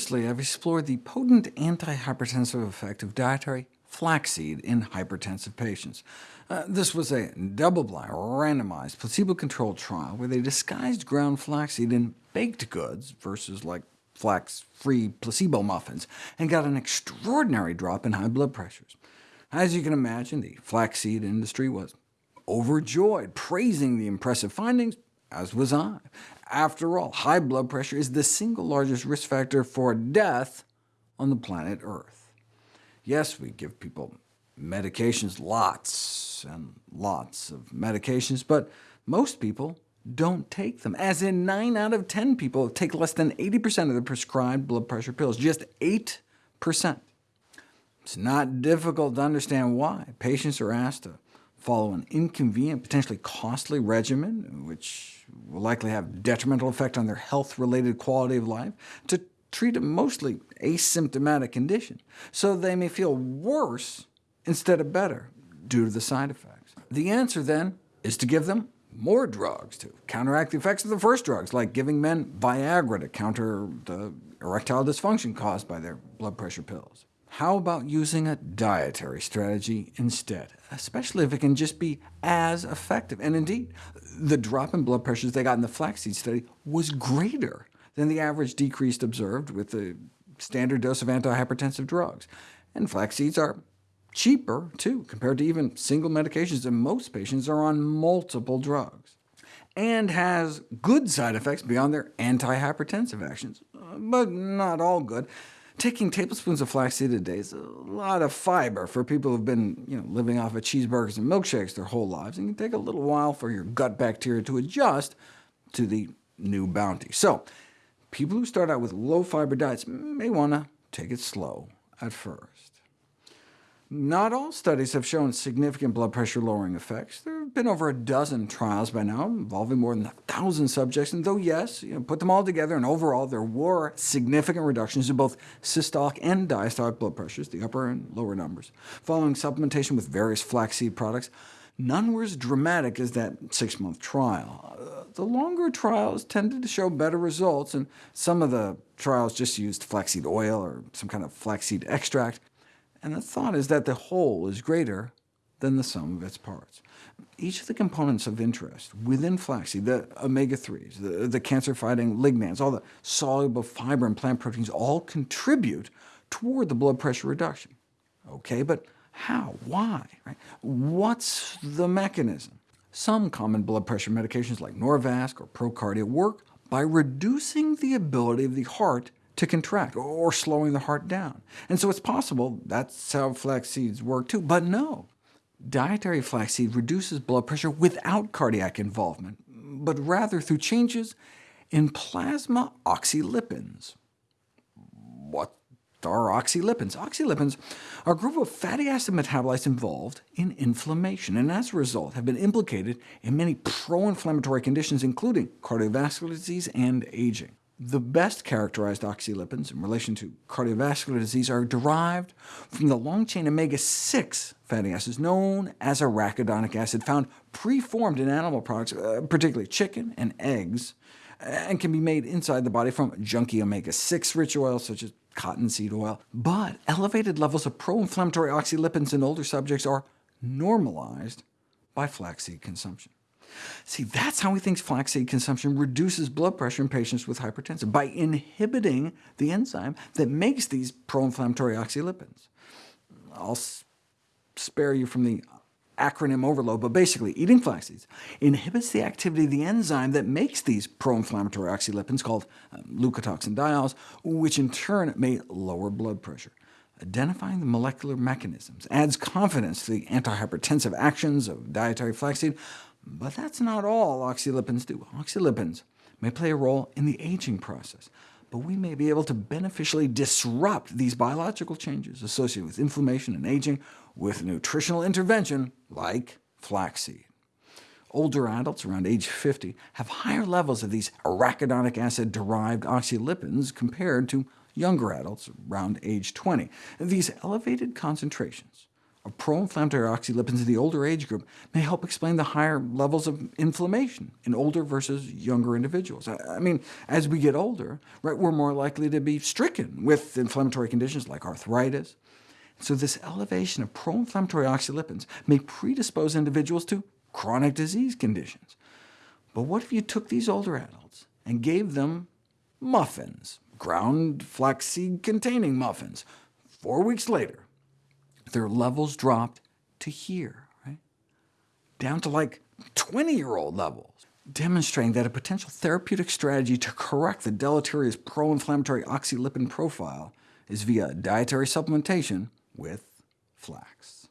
Previously, I've explored the potent antihypertensive effect of dietary flaxseed in hypertensive patients. Uh, this was a double-blind, randomized, placebo-controlled trial where they disguised ground flaxseed in baked goods versus like flax-free placebo muffins, and got an extraordinary drop in high blood pressures. As you can imagine, the flaxseed industry was overjoyed, praising the impressive findings, as was I. After all, high blood pressure is the single largest risk factor for death on the planet Earth. Yes, we give people medications, lots and lots of medications, but most people don't take them, as in 9 out of 10 people take less than 80% of the prescribed blood pressure pills, just 8%. It's not difficult to understand why. Patients are asked to follow an inconvenient, potentially costly regimen, which will likely have detrimental effect on their health-related quality of life, to treat a mostly asymptomatic condition, so they may feel worse instead of better due to the side effects. The answer, then, is to give them more drugs to counteract the effects of the first drugs, like giving men Viagra to counter the erectile dysfunction caused by their blood pressure pills. How about using a dietary strategy instead, especially if it can just be as effective? And indeed, the drop in blood pressures they got in the flaxseed study was greater than the average decrease observed with the standard dose of antihypertensive drugs. And flax seeds are cheaper, too, compared to even single medications, and most patients are on multiple drugs, and has good side effects beyond their antihypertensive actions, but not all good. Taking tablespoons of flaxseed a day is a lot of fiber for people who've been you know, living off of cheeseburgers and milkshakes their whole lives, it can take a little while for your gut bacteria to adjust to the new bounty. So people who start out with low-fiber diets may want to take it slow at first. Not all studies have shown significant blood pressure lowering effects. There have been over a dozen trials by now, involving more than a thousand subjects, and though yes, you know, put them all together, and overall there were significant reductions in both systolic and diastolic blood pressures, the upper and lower numbers, following supplementation with various flaxseed products. None were as dramatic as that six-month trial. Uh, the longer trials tended to show better results, and some of the trials just used flaxseed oil or some kind of flaxseed extract and the thought is that the whole is greater than the sum of its parts. Each of the components of interest within flaxseed, the omega-3s, the, the cancer-fighting lignans, all the soluble fiber and plant proteins, all contribute toward the blood pressure reduction. OK, but how? Why? Right? What's the mechanism? Some common blood pressure medications like Norvasc or Procardia work by reducing the ability of the heart to contract, or slowing the heart down. And so it's possible that's how flax seeds work too, but no. Dietary flaxseed reduces blood pressure without cardiac involvement, but rather through changes in plasma oxylipins. What are oxylipins? Oxylipins are a group of fatty acid metabolites involved in inflammation, and as a result have been implicated in many pro-inflammatory conditions, including cardiovascular disease and aging. The best characterized oxylipins in relation to cardiovascular disease are derived from the long-chain omega-6 fatty acids known as arachidonic acid, found preformed in animal products, uh, particularly chicken and eggs, and can be made inside the body from junky omega-6 rich oils such as cottonseed oil. But elevated levels of pro-inflammatory oxylipins in older subjects are normalized by flaxseed consumption. See, that's how he thinks flaxseed consumption reduces blood pressure in patients with hypertension, by inhibiting the enzyme that makes these pro-inflammatory oxylipins. I'll spare you from the acronym overload, but basically, eating flaxseeds inhibits the activity of the enzyme that makes these pro-inflammatory oxylipins, called um, leukotoxin diols, which in turn may lower blood pressure. Identifying the molecular mechanisms adds confidence to the antihypertensive actions of dietary flaxseed, but that's not all oxylipins do. Oxylipins may play a role in the aging process, but we may be able to beneficially disrupt these biological changes associated with inflammation and aging with nutritional intervention like flaxseed. Older adults around age 50 have higher levels of these arachidonic acid-derived oxylipins compared to younger adults around age 20. These elevated concentrations of pro-inflammatory oxylipins in the older age group may help explain the higher levels of inflammation in older versus younger individuals. I mean, as we get older, right, we're more likely to be stricken with inflammatory conditions like arthritis. So this elevation of pro-inflammatory oxylipins may predispose individuals to chronic disease conditions. But what if you took these older adults and gave them muffins, ground flaxseed-containing muffins? Four weeks later, their levels dropped to here, right? down to like 20-year-old levels, demonstrating that a potential therapeutic strategy to correct the deleterious pro-inflammatory oxylipin profile is via dietary supplementation with flax.